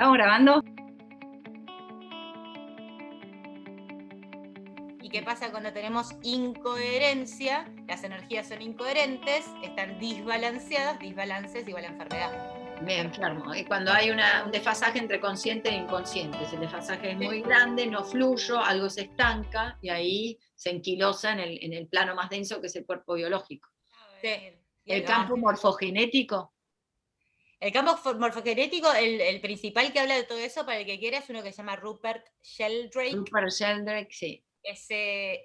¿Estamos grabando? ¿Y qué pasa cuando tenemos incoherencia? Las energías son incoherentes, están disbalanceadas, disbalances igual a enfermedad. Me enfermo. Y cuando hay un desfasaje entre consciente e inconsciente, si el desfasaje es muy grande, no fluyo, algo se estanca y ahí se enquilosa en el, en el plano más denso que es el cuerpo biológico. El campo morfogenético el campo morfogenético, el, principal que habla de todo eso, para el que quiera, es uno que se llama Rupert Sheldrake. Rupert Sheldrake, sí. S-H-E-L-D-R-A-K-E.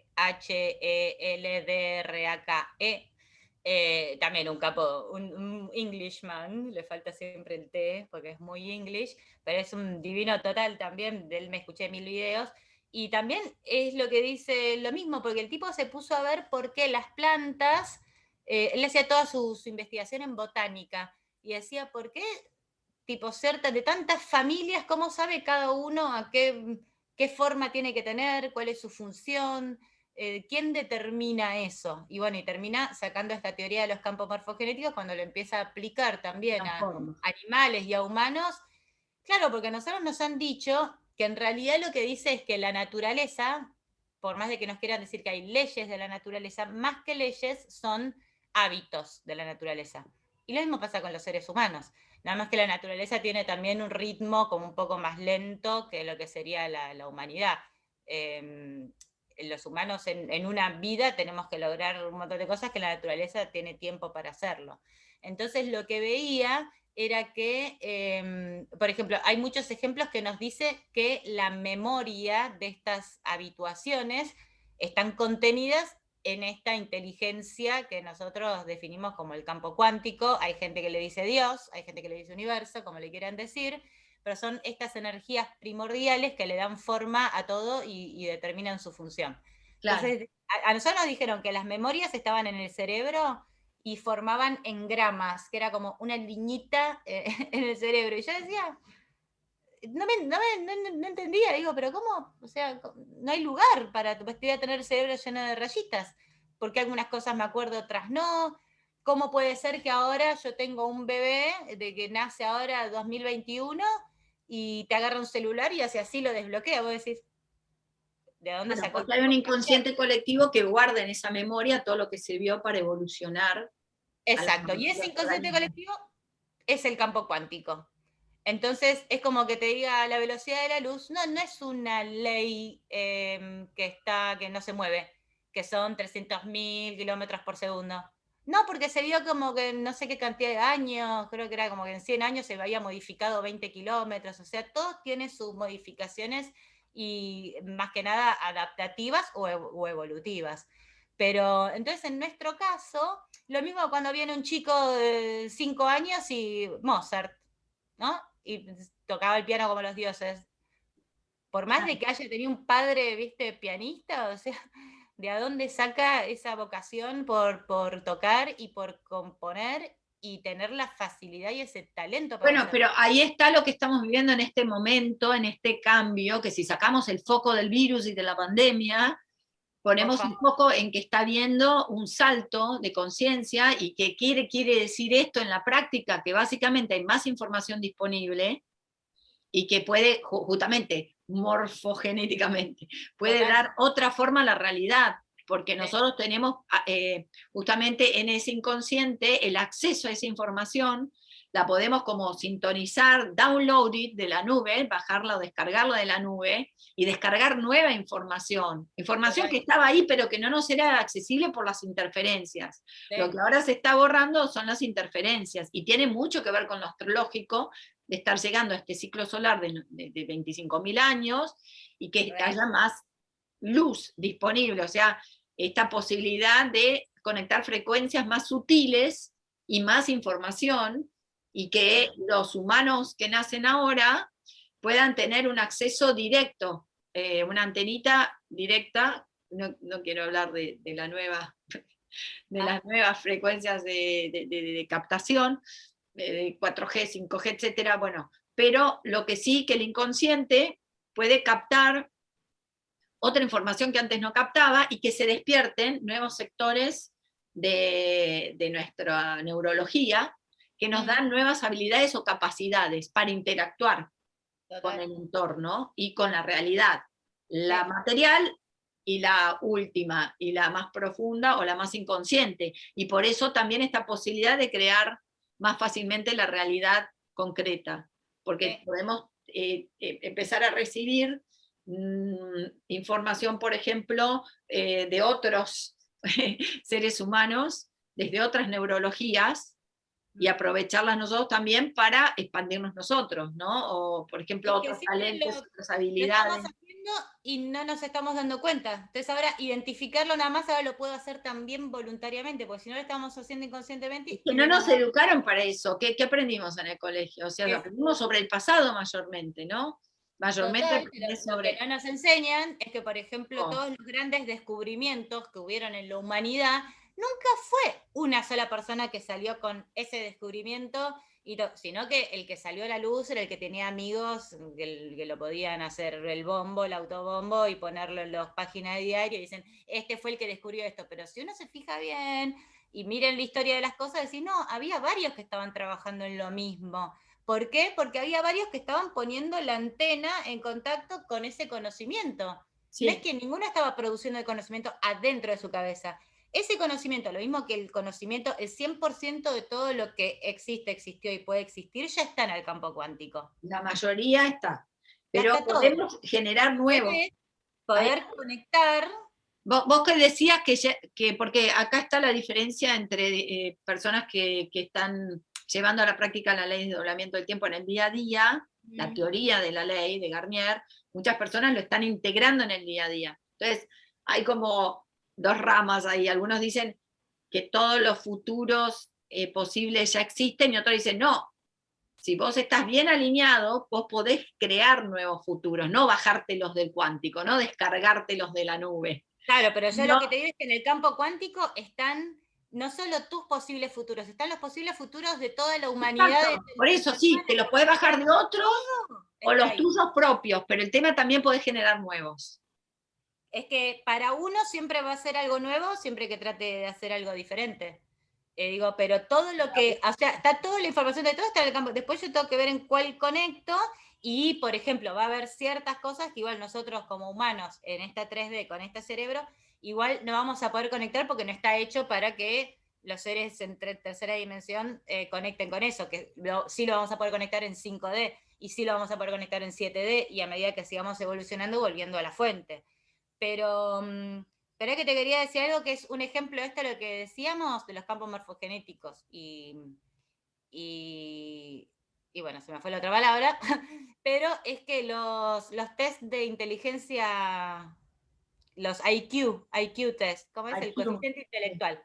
Eh, también un capo, un, Englishman, le falta siempre el T porque es muy English, pero es un divino total también, de él me escuché mil videos, y también es lo que dice lo mismo, porque el tipo se puso a ver por qué las plantas, eh, él hacía toda su investigación en botánica, y decía, ¿por qué tipo ser de tantas familias, cómo sabe cada uno a qué, qué forma tiene que tener, cuál es su función, eh, quién determina eso? Y bueno, y termina sacando esta teoría de los campos morfogenéticos cuando lo empieza a aplicar también a animales y a humanos. Claro, porque nosotros nos han dicho que en realidad lo que dice es que la naturaleza, por más de que nos quieran decir que hay leyes de la naturaleza, más que leyes son hábitos de la naturaleza. Y lo mismo pasa con los seres humanos. Nada más que la naturaleza tiene también un ritmo como un poco más lento que lo que sería la, humanidad. Em, los humanos en, una vida tenemos que lograr un montón de cosas que la naturaleza tiene tiempo para hacerlo. Entonces lo que veía era que, em, por ejemplo, hay muchos ejemplos que nos dice que la memoria de estas habituaciones están contenidas en esta inteligencia que nosotros definimos como el campo cuántico. Hay gente que le dice Dios, hay gente que le dice universo, como le quieran decir, pero son estas energías primordiales que le dan forma a todo y, determinan su función. Entonces, a, nosotros nos dijeron que las memorias estaban en el cerebro y formaban engramas, que era como una liñita eh, en el cerebro. Y yo decía, no, me, no, no, entendía, digo, pero ¿cómo? O sea, no hay lugar para pues, tener el cerebro lleno de rayitas, porque algunas cosas me acuerdo, otras no. ¿Cómo puede ser que ahora yo tengo un bebé de que nace ahora 2021 y te agarra un celular y hace así lo desbloquea? Vos decís, ¿de dónde sacó? Porque hay un inconsciente colectivo que guarda en esa memoria todo lo que sirvió para evolucionar. Exacto, y ese inconsciente colectivo es el campo cuántico. Entonces es como que te diga la velocidad de la luz, no, no es una ley em, que, está, que no se mueve, que son 300.000 kilómetros por segundo. No, porque se vio como que no sé qué cantidad de años, creo que era como que en 100 años se había modificado 20 kilómetros, o sea, todo tiene sus modificaciones y más que nada adaptativas o, o evolutivas. Pero entonces en nuestro caso, lo mismo cuando viene un chico de 5 años y Mozart, ¿no? Y tocaba el piano como los dioses. Por más de que haya tenido un padre, viste, pianista, o sea, ¿de a dónde saca esa vocación por, por tocar y por componer y tener la facilidad y ese talento. bueno, pero ahí está lo que estamos viviendo en este momento, en este cambio, que si sacamos el foco del virus y de la pandemia, ponemos un foco en que está viendo un salto de conciencia y que quiere, quiere decir esto en la práctica, que básicamente hay más información disponible y que puede, justamente, morfogenéticamente, puede dar otra forma a la realidad, porque nosotros tenemos ah, eh, justamente en ese inconsciente el acceso a esa información la podemos como sintonizar, download it de la nube, bajarla o descargarla de la nube, y descargar nueva información, información que estaba ahí pero que no nos era accesible por las interferencias. Lo que ahora se está borrando son las interferencias, y tiene mucho que ver con lo astrológico, de estar llegando a este ciclo solar de, de, de 25.000 años, y que haya más luz disponible, o sea, esta posibilidad de conectar frecuencias más sutiles y más información, y que los humanos que nacen ahora puedan tener un acceso directo, eh, una antenita directa, no, quiero hablar de, la nueva, de las nuevas frecuencias de, captación, de 4G, 5G, etcétera, bueno, pero lo que sí que el inconsciente puede captar otra información que antes no captaba y que se despierten nuevos sectores de, de nuestra neurología que nos dan nuevas habilidades o capacidades para interactuar. con el entorno y con la realidad. La material y la última, y la más profunda o la más inconsciente. Y por eso también esta posibilidad de crear más fácilmente la realidad concreta, porque podemos eh, eh, empezar a recibir mm, información, por ejemplo, eh, de otros seres humanos, desde otras neurologías, y aprovecharlas nosotros también para expandirnos nosotros, ¿no? O, por ejemplo, otros talentos, otras habilidades. y no nos estamos dando cuenta. Entonces ahora identificarlo nada más ahora lo puedo hacer también voluntariamente, porque si no lo estamos haciendo inconscientemente... que no nos educaron para eso. ¿Qué, ¿Qué, aprendimos en el colegio? O sea, lo aprendimos sobre el pasado mayormente, ¿no? Mayormente sobre... Lo que no nos enseñan es que, por ejemplo, todos los grandes descubrimientos que hubieron en la humanidad nunca fue una sola persona que salió con ese descubrimiento, sino que el que salió a la luz era el que tenía amigos que, lo podían hacer el bombo, el autobombo y ponerlo en las páginas de diario y dicen, este fue el que descubrió esto. Pero si uno se fija bien y miren la historia de las cosas, decís, no, había varios que estaban trabajando en lo mismo. ¿Por qué? Porque había varios que estaban poniendo la antena en contacto con ese conocimiento. No es que ninguno estaba produciendo el conocimiento adentro de su cabeza. Ese conocimiento, lo mismo que el conocimiento, el 100% de todo lo que existe, existió y puede existir, ya está en el campo cuántico. La mayoría está, pero podemos generar nuevos. Poder conectar. Vos, que decías que, que, porque acá está la diferencia entre eh, personas que, están llevando a la práctica la ley de doblamiento del tiempo en el día a día, la teoría de la ley de Garnier, muchas personas lo están integrando en el día a día. Entonces, hay como dos ramas ahí. Algunos dicen que todos los futuros eh, posibles ya existen y otros dicen, no, si vos estás bien alineado, vos podés crear nuevos futuros, no bajártelos del cuántico, no descargártelos de la nube. Claro, pero yo lo que te digo es que en el campo cuántico están no solo tus posibles futuros, están los posibles futuros de toda la humanidad. Por eso sí, te los puedes bajar de otros o los tuyos propios, pero el tema también puede generar nuevos es que para uno siempre va a ser algo nuevo, siempre que trate de hacer algo diferente. Eh, digo, pero todo lo que, o sea, está toda la información de todo está en el campo. Después yo tengo que ver en cuál conecto y, por ejemplo, va a haber ciertas cosas que igual nosotros como humanos en esta 3D, con este cerebro, igual no vamos a poder conectar porque no está hecho para que los seres en tercera dimensión eh, conecten con eso, que sí lo vamos a poder conectar en 5D y sí lo vamos a poder conectar en 7D y a medida que sigamos evolucionando volviendo a la fuente. Pero, mm, pero es que te quería decir algo que es un ejemplo de esto lo que decíamos de los campos morfogenéticos. Y, y, bueno, se me fue la otra palabra, pero es que los, los test de inteligencia, los IQ, IQ test, ¿cómo es? El coeficiente intelectual.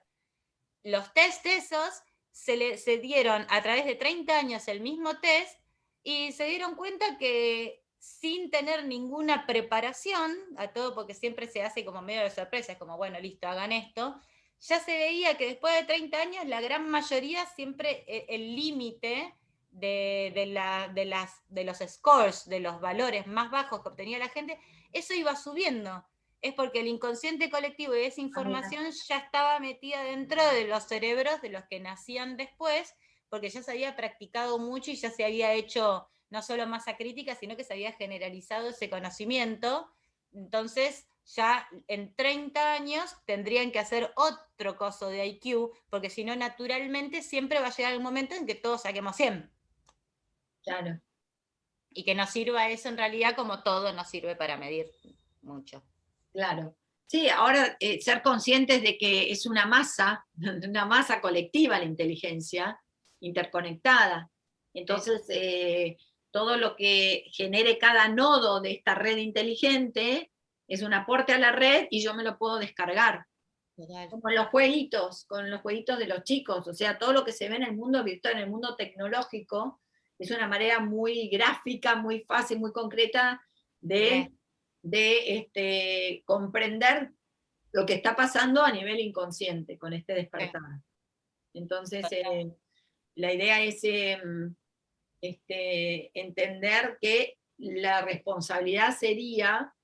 Los test esos se, le, se dieron a través de 30 años el mismo test y se dieron cuenta que sin tener ninguna preparación a todo, porque siempre se hace como medio de sorpresa, es como, bueno, listo, hagan esto, ya se veía que después de 30 años la gran mayoría siempre e, el límite de, de, la, de, las, de los scores, de los valores más bajos que obtenía la gente, eso iba subiendo. Es porque el inconsciente colectivo y esa ah, información ya estaba metida dentro de los cerebros de los que nacían después, porque ya se había practicado mucho y ya se había hecho no solo masa crítica, sino que se había generalizado ese conocimiento. Entonces, ya en 30 años tendrían que hacer otro coso de IQ, porque si no, naturalmente siempre va a llegar un momento en que todos saquemos 100. Claro. Y que nos sirva eso en realidad como todo nos sirve para medir mucho. Claro. Sí, ahora eh, ser conscientes de que es una masa, una masa colectiva la inteligencia, interconectada. Entonces, eh, todo lo que genere cada nodo de esta red inteligente es un aporte a la red y yo me lo puedo descargar. Como los jueguitos, con los jueguitos de los chicos, o sea, todo lo que se ve en el mundo virtual, en el mundo tecnológico, es una manera muy gráfica, muy fácil, muy concreta de, de este, comprender lo que está pasando a nivel inconsciente con este despertar. Entonces, eh, la idea es em, este, entender que la responsabilidad sería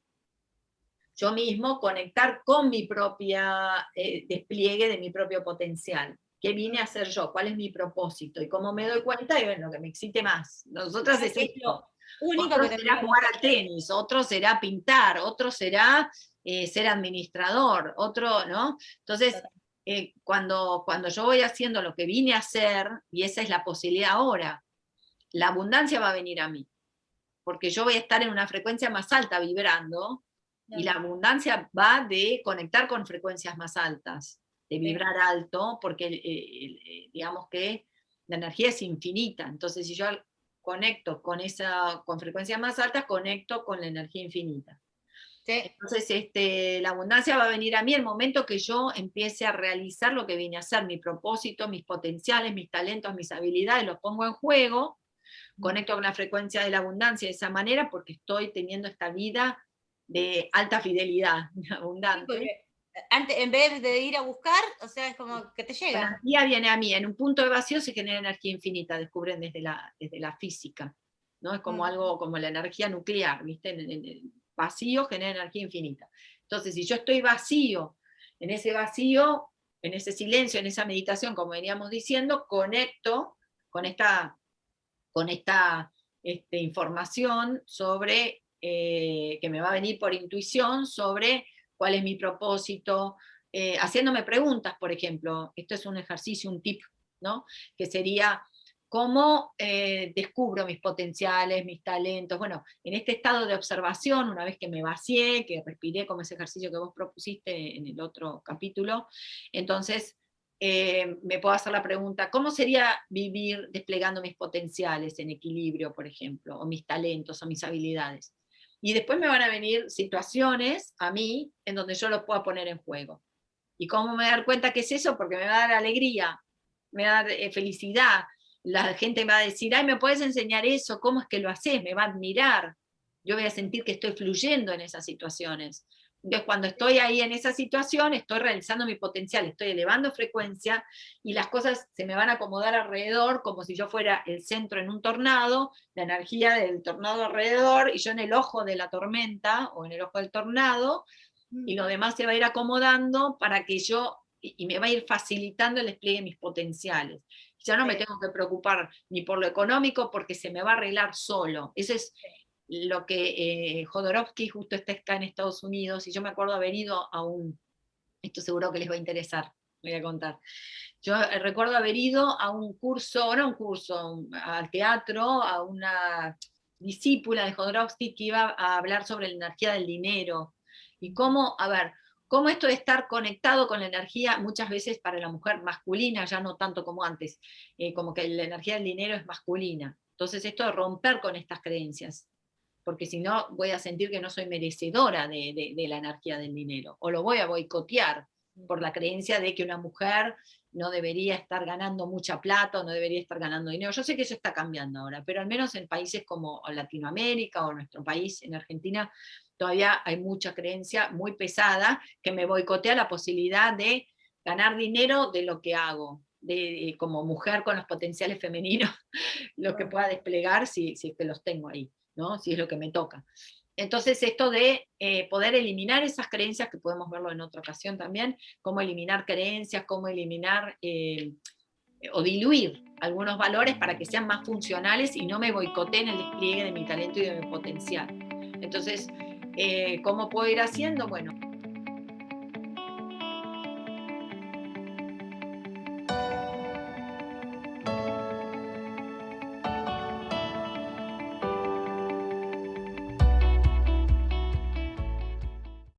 yo mismo conectar con mi propia eh, despliegue de mi propio potencial. ¿Qué vine a hacer yo? ¿Cuál es mi propósito? Y cómo me doy cuenta, y bueno, lo que me excite más. Nosotras es esto. otro será jugar al tenis, otro será pintar, otro será eh, ser administrador, otro, ¿no? Entonces, eh, cuando, cuando yo voy haciendo lo que vine a hacer, y esa es la posibilidad ahora, la abundancia va a venir a mí, porque yo voy a estar en una frecuencia más alta vibrando, y la abundancia va de conectar con frecuencias más altas, de vibrar alto, porque eh, digamos que la energía es infinita, entonces si yo conecto con, esa, con frecuencias más altas, conecto con la energía infinita. Entonces, este, la abundancia va a venir a mí el momento que yo empiece a realizar lo que vine a hacer, mi propósito, mis potenciales, mis talentos, mis habilidades, los pongo en juego, conecto con la frecuencia de la abundancia de esa manera porque estoy teniendo esta vida de alta fidelidad, abundante. antes, en vez de ir a buscar, o sea, es como que te llega. La energía viene a mí, en un punto de vacío se genera energía infinita, descubren desde la, desde la física, ¿no? Es como mm. algo como la energía nuclear, ¿viste? En, el vacío genera energía infinita. Entonces, si yo estoy vacío, en ese vacío, en ese silencio, en esa meditación, como veníamos diciendo, conecto con esta, con esta este, información sobre eh, que me va a venir por intuición sobre cuál es mi propósito, eh, haciéndome preguntas, por ejemplo, esto es un ejercicio, un tip, ¿no? que sería, ¿cómo eh, descubro mis potenciales, mis talentos? Bueno, en este estado de observación, una vez que me vacié, que respiré como ese ejercicio que vos propusiste en el otro capítulo, entonces me puedo hacer la pregunta, ¿cómo sería vivir desplegando mis potenciales en equilibrio, por ejemplo, o mis talentos, o mis habilidades? Y después me van a venir situaciones a mí en donde yo lo pueda poner en juego. ¿Y cómo me dar cuenta que es eso? Porque me va a dar alegría, me va a eh, felicidad. La gente me va a decir, ay, ¿me puedes enseñar eso? ¿Cómo es que lo haces? Me va a admirar. Yo voy a sentir que estoy fluyendo en esas situaciones. Entonces, cuando estoy ahí en esa situación, estoy realizando mi potencial, estoy elevando frecuencia y las cosas se me van a acomodar alrededor como si yo fuera el centro en un tornado, la energía del tornado alrededor y yo en el ojo de la tormenta o en el ojo del tornado y lo demás se va a ir acomodando para que yo, y me va a ir facilitando el despliegue de mis potenciales. Ya no me tengo que preocupar ni por lo económico porque se me va a arreglar solo. Ese es lo que eh, Jodorowsky justo está en Estados Unidos, y yo me acuerdo haber ido a un, esto seguro que les va a interesar, voy a contar. Yo eh, recuerdo haber ido a un curso, no un curso, al teatro, a una discípula de Jodorowsky que iba a hablar sobre la energía del dinero, y cómo, a ver, cómo esto de estar conectado con la energía muchas veces para la mujer masculina, ya no tanto como antes, eh, como que la energía del dinero es masculina. Entonces esto de romper con estas creencias, porque si no voy a sentir que no soy merecedora de, la energía del dinero, o lo voy a boicotear por la creencia de que una mujer no debería estar ganando mucha plata, o no debería estar ganando dinero. Yo sé que eso está cambiando ahora, pero al menos en países como Latinoamérica o nuestro país, en Argentina, todavía hay mucha creencia muy pesada que me boicotea la posibilidad de ganar dinero de lo que hago, de, como mujer con los potenciales femeninos, lo que pueda desplegar si, si es que los tengo ahí si es lo que me toca. Entonces esto de eh, poder eliminar esas creencias, que podemos verlo en otra ocasión también, cómo eliminar creencias, cómo eliminar eh, o diluir algunos valores para que sean más funcionales y no me boicoteen el despliegue de mi talento y de mi potencial. Entonces, eh, ¿cómo puedo ir haciendo? Bueno,